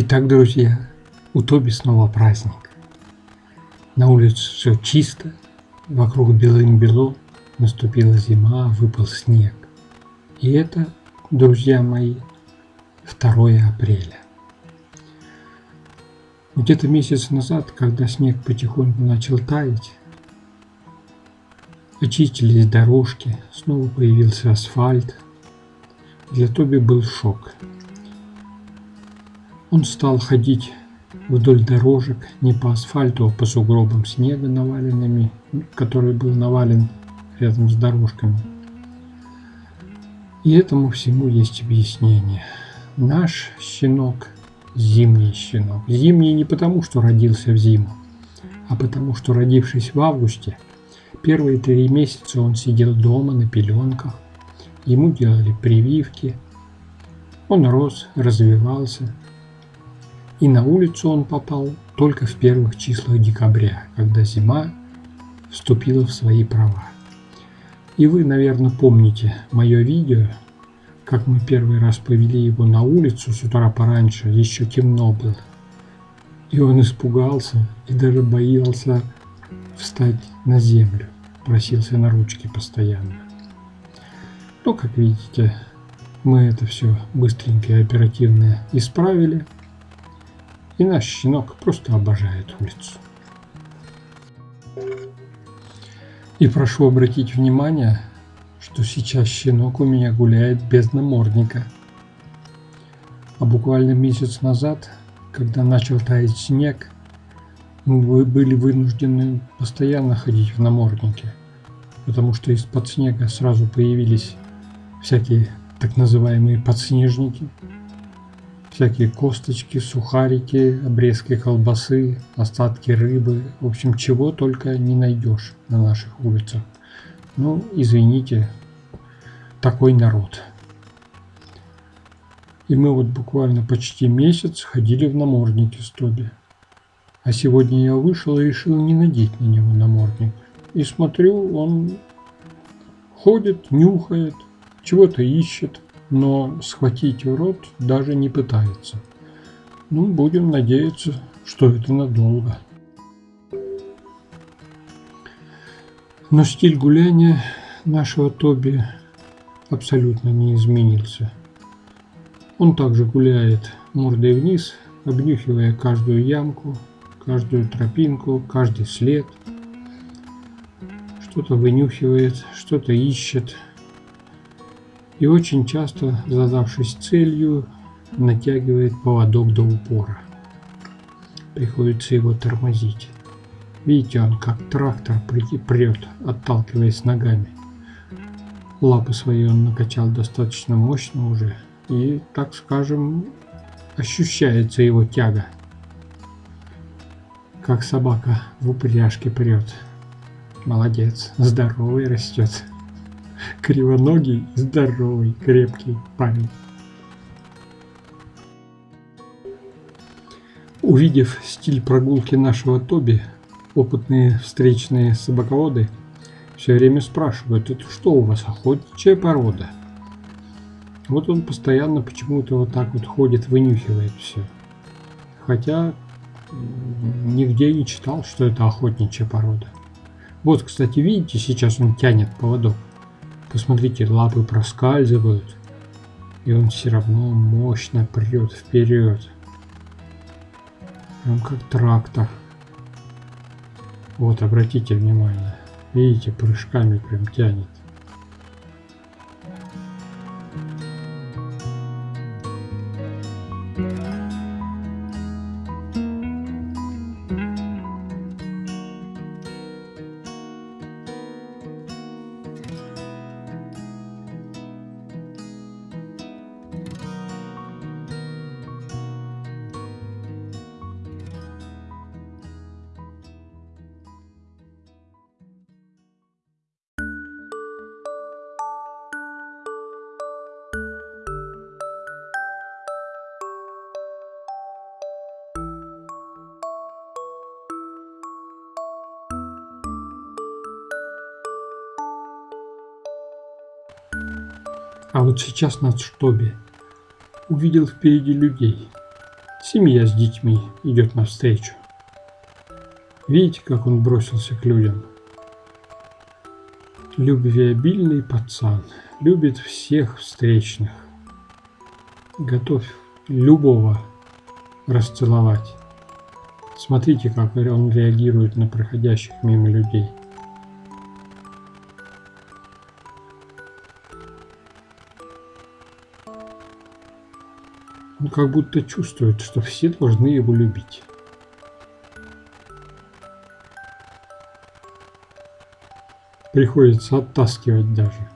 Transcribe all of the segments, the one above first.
Итак, друзья, у Тоби снова праздник. На улице все чисто, вокруг белым-бело, наступила зима, выпал снег. И это, друзья мои, 2 апреля. Где-то месяц назад, когда снег потихоньку начал таять, очистились дорожки, снова появился асфальт. Для Тоби был шок – он стал ходить вдоль дорожек, не по асфальту, а по сугробам снега наваленными, который был навален рядом с дорожками. И этому всему есть объяснение. Наш щенок – зимний щенок. Зимний не потому, что родился в зиму, а потому, что родившись в августе, первые три месяца он сидел дома на пеленках, ему делали прививки, он рос, развивался – и на улицу он попал только в первых числах декабря, когда зима вступила в свои права. И вы, наверное, помните мое видео, как мы первый раз повели его на улицу с утра пораньше, еще темно было. И он испугался и даже боялся встать на землю, просился на ручки постоянно. Но, как видите, мы это все быстренько и оперативно исправили – и наш щенок просто обожает улицу. И прошу обратить внимание, что сейчас щенок у меня гуляет без намордника. А буквально месяц назад, когда начал таять снег, мы были вынуждены постоянно ходить в наморднике, потому что из-под снега сразу появились всякие так называемые подснежники – всякие косточки, сухарики, обрезки колбасы, остатки рыбы. В общем, чего только не найдешь на наших улицах. Ну, извините, такой народ. И мы вот буквально почти месяц ходили в наморднике с Тоби. А сегодня я вышел и решил не надеть на него намордник. И смотрю, он ходит, нюхает, чего-то ищет но схватить в рот даже не пытается. Ну, будем надеяться, что это надолго. Но стиль гуляния нашего Тоби абсолютно не изменился. Он также гуляет мордой вниз, обнюхивая каждую ямку, каждую тропинку, каждый след. Что-то вынюхивает, что-то ищет – и очень часто, задавшись целью, натягивает поводок до упора. Приходится его тормозить. Видите, он как трактор прет, отталкиваясь ногами. Лапы свои он накачал достаточно мощно уже, и, так скажем, ощущается его тяга. Как собака в упряжке прет. Молодец, здоровый растет кривоногий, здоровый, крепкий парень. Увидев стиль прогулки нашего Тоби, опытные встречные собаководы все время спрашивают, это что у вас, охотничья порода? Вот он постоянно почему-то вот так вот ходит, вынюхивает все. Хотя нигде не читал, что это охотничья порода. Вот, кстати, видите, сейчас он тянет поводок. Посмотрите, лапы проскальзывают, и он все равно мощно прет вперед. Прям как трактор. Вот, обратите внимание. Видите, прыжками прям тянет. А вот сейчас на штабе увидел впереди людей. Семья с детьми идет навстречу. Видите, как он бросился к людям? Любвеобильный пацан, любит всех встречных. Готов любого расцеловать. Смотрите, как он реагирует на проходящих мимо людей. Он как будто чувствует, что все должны его любить. Приходится оттаскивать даже.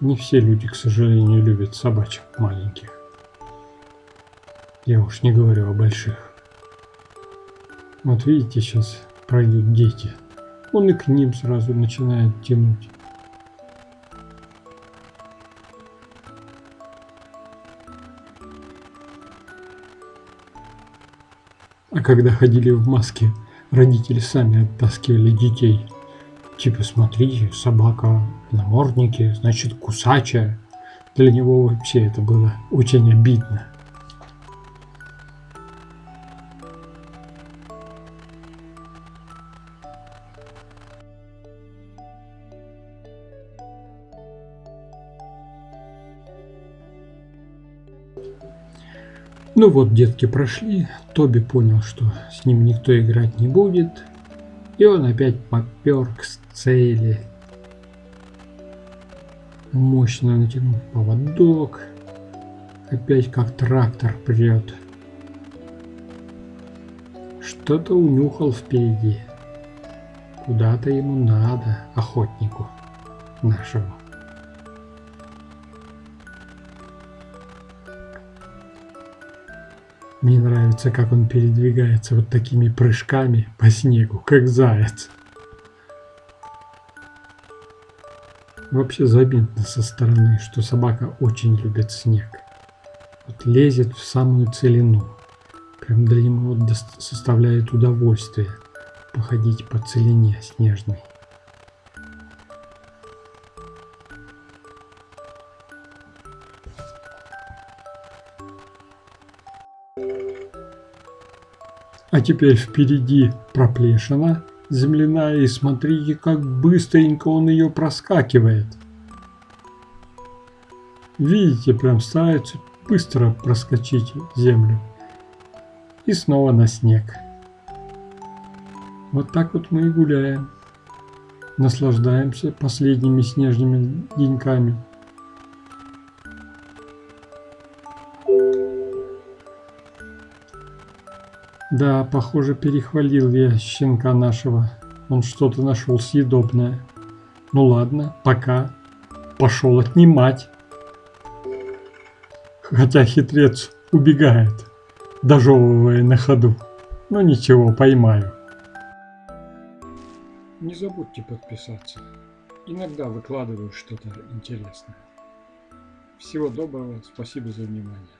Не все люди, к сожалению, любят собачек маленьких. Я уж не говорю о больших. Вот видите, сейчас пройдут дети. Он и к ним сразу начинает тянуть. Когда ходили в маске, родители сами оттаскивали детей. Типа, смотрите, собака в наморднике, значит, кусачая. Для него вообще это было очень обидно. Ну вот, детки прошли, Тоби понял, что с ним никто играть не будет, и он опять попер к цели. Мощно натянул поводок, опять как трактор прет. Что-то унюхал впереди. Куда-то ему надо, охотнику нашему. Мне нравится, как он передвигается вот такими прыжками по снегу, как заяц. Вообще заметно со стороны, что собака очень любит снег. Вот лезет в самую целину. Прям для него составляет удовольствие походить по целине снежной. А теперь впереди проплешина земляная, и смотрите, как быстренько он ее проскакивает. Видите, прям старается быстро проскочить землю. И снова на снег. Вот так вот мы и гуляем. Наслаждаемся последними снежными деньками. Да, похоже, перехвалил я щенка нашего. Он что-то нашел съедобное. Ну ладно, пока. Пошел отнимать. Хотя хитрец убегает, дожевывая на ходу. Но ничего, поймаю. Не забудьте подписаться. Иногда выкладываю что-то интересное. Всего доброго, спасибо за внимание.